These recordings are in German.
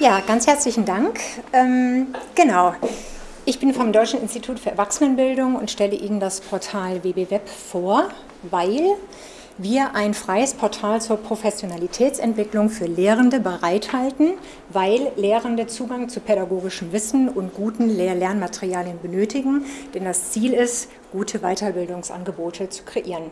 Ja, ganz herzlichen Dank. Ähm, genau. Ich bin vom Deutschen Institut für Erwachsenenbildung und stelle Ihnen das Portal WBWeb vor, weil wir ein freies Portal zur Professionalitätsentwicklung für Lehrende bereithalten, weil Lehrende Zugang zu pädagogischem Wissen und guten Lehr-Lernmaterialien benötigen, denn das Ziel ist, gute Weiterbildungsangebote zu kreieren.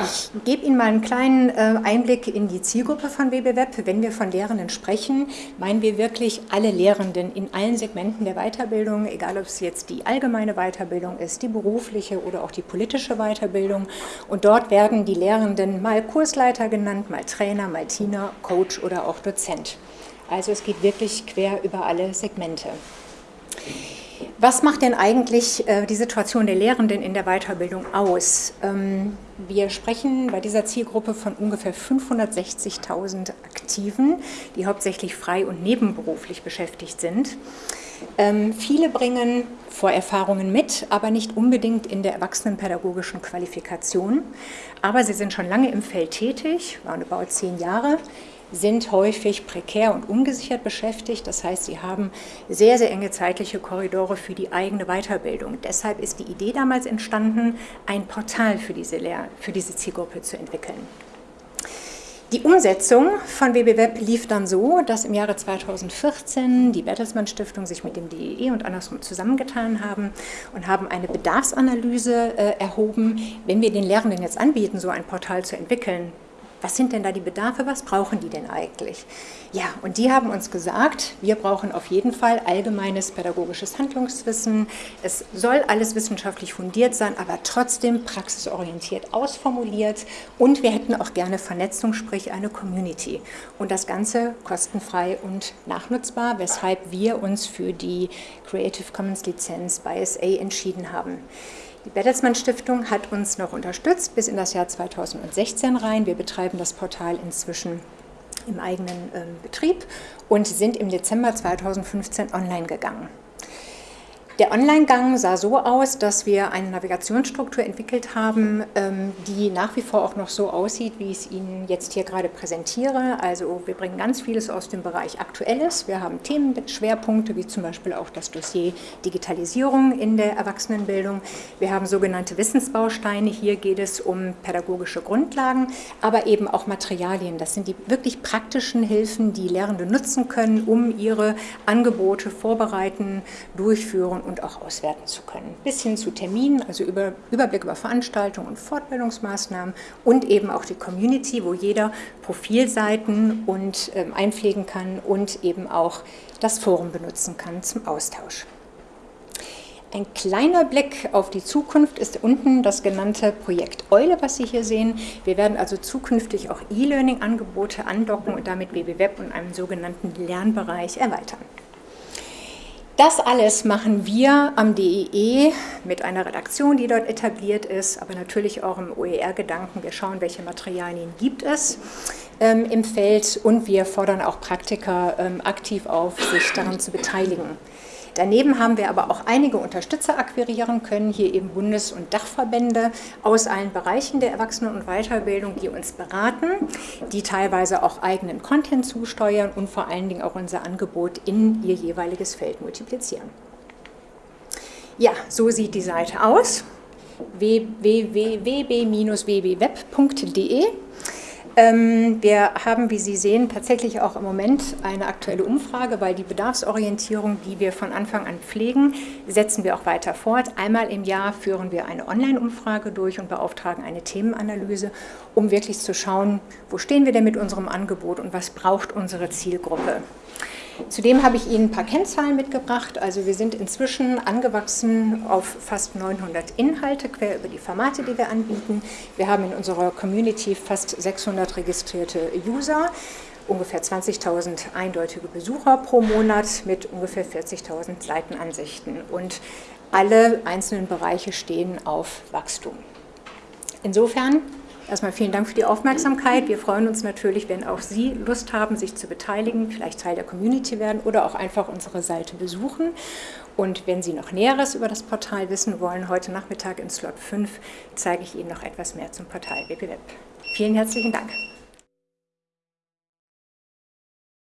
Ich gebe Ihnen mal einen kleinen äh, Einblick in die Zielgruppe von WBWeb. Wenn wir von Lehrenden sprechen, meinen wir wirklich alle Lehrenden in allen Segmenten der Weiterbildung, egal ob es jetzt die allgemeine Weiterbildung ist, die berufliche oder auch die politische Weiterbildung. Und dort werden die Lehrenden mal Kursleiter genannt, mal Trainer, mal Tina, Coach oder auch Dozent. Also es geht wirklich quer über alle Segmente. Was macht denn eigentlich äh, die Situation der Lehrenden in der Weiterbildung aus? Ähm, wir sprechen bei dieser Zielgruppe von ungefähr 560.000 Aktiven, die hauptsächlich frei- und nebenberuflich beschäftigt sind. Ähm, viele bringen Vorerfahrungen mit, aber nicht unbedingt in der erwachsenenpädagogischen Qualifikation. Aber sie sind schon lange im Feld tätig, waren über zehn Jahre, sind häufig prekär und ungesichert beschäftigt. Das heißt, sie haben sehr, sehr enge zeitliche Korridore für die eigene Weiterbildung. Deshalb ist die Idee damals entstanden, ein Portal für diese, Lehr für diese Zielgruppe zu entwickeln. Die Umsetzung von WBWeb lief dann so, dass im Jahre 2014 die Bertelsmann Stiftung sich mit dem DEE und andersrum zusammengetan haben und haben eine Bedarfsanalyse äh, erhoben. Wenn wir den Lehrenden jetzt anbieten, so ein Portal zu entwickeln, was sind denn da die Bedarfe, was brauchen die denn eigentlich? Ja, und die haben uns gesagt, wir brauchen auf jeden Fall allgemeines pädagogisches Handlungswissen. Es soll alles wissenschaftlich fundiert sein, aber trotzdem praxisorientiert ausformuliert. Und wir hätten auch gerne Vernetzung, sprich eine Community. Und das Ganze kostenfrei und nachnutzbar, weshalb wir uns für die Creative Commons Lizenz bei SA entschieden haben. Die Bertelsmann Stiftung hat uns noch unterstützt bis in das Jahr 2016 rein. Wir betreiben das Portal inzwischen im eigenen äh, Betrieb und sind im Dezember 2015 online gegangen. Der Online-Gang sah so aus, dass wir eine Navigationsstruktur entwickelt haben, ähm, die nach wie vor auch noch so aussieht, wie ich es Ihnen jetzt hier gerade präsentiere. Also wir bringen ganz vieles aus dem Bereich Aktuelles. Wir haben Themenschwerpunkte, wie zum Beispiel auch das Dossier Digitalisierung in der Erwachsenenbildung. Wir haben sogenannte Wissensbausteine. Hier geht es um pädagogische Grundlagen, aber eben auch Materialien. Das sind die wirklich praktischen Hilfen, die Lehrende nutzen können, um ihre Angebote vorbereiten, durchführen und auch auswerten zu können. Bis hin zu Terminen, also über, Überblick über Veranstaltungen und Fortbildungsmaßnahmen und eben auch die Community, wo jeder Profilseiten und ähm, einpflegen kann und eben auch das Forum benutzen kann zum Austausch. Ein kleiner Blick auf die Zukunft ist unten das genannte Projekt Eule, was Sie hier sehen. Wir werden also zukünftig auch E-Learning-Angebote andocken und damit WBWeb und einen sogenannten Lernbereich erweitern. Das alles machen wir am DEE mit einer Redaktion, die dort etabliert ist, aber natürlich auch im OER-Gedanken. Wir schauen, welche Materialien gibt es ähm, im Feld und wir fordern auch Praktiker ähm, aktiv auf, sich daran zu beteiligen. Daneben haben wir aber auch einige Unterstützer akquirieren können, hier eben Bundes- und Dachverbände aus allen Bereichen der Erwachsenen- und Weiterbildung, die uns beraten, die teilweise auch eigenen Content zusteuern und vor allen Dingen auch unser Angebot in ihr jeweiliges Feld multiplizieren. Ja, so sieht die Seite aus www.wb-wbweb.de ähm, wir haben, wie Sie sehen, tatsächlich auch im Moment eine aktuelle Umfrage, weil die Bedarfsorientierung, die wir von Anfang an pflegen, setzen wir auch weiter fort. Einmal im Jahr führen wir eine Online-Umfrage durch und beauftragen eine Themenanalyse, um wirklich zu schauen, wo stehen wir denn mit unserem Angebot und was braucht unsere Zielgruppe. Zudem habe ich Ihnen ein paar Kennzahlen mitgebracht. Also wir sind inzwischen angewachsen auf fast 900 Inhalte quer über die Formate, die wir anbieten. Wir haben in unserer Community fast 600 registrierte User, ungefähr 20.000 eindeutige Besucher pro Monat mit ungefähr 40.000 Seitenansichten. Und alle einzelnen Bereiche stehen auf Wachstum. Insofern Erstmal vielen Dank für die Aufmerksamkeit. Wir freuen uns natürlich, wenn auch Sie Lust haben, sich zu beteiligen, vielleicht Teil der Community werden oder auch einfach unsere Seite besuchen. Und wenn Sie noch Näheres über das Portal wissen wollen, heute Nachmittag in Slot 5 zeige ich Ihnen noch etwas mehr zum Portal WPWeb. Vielen herzlichen Dank.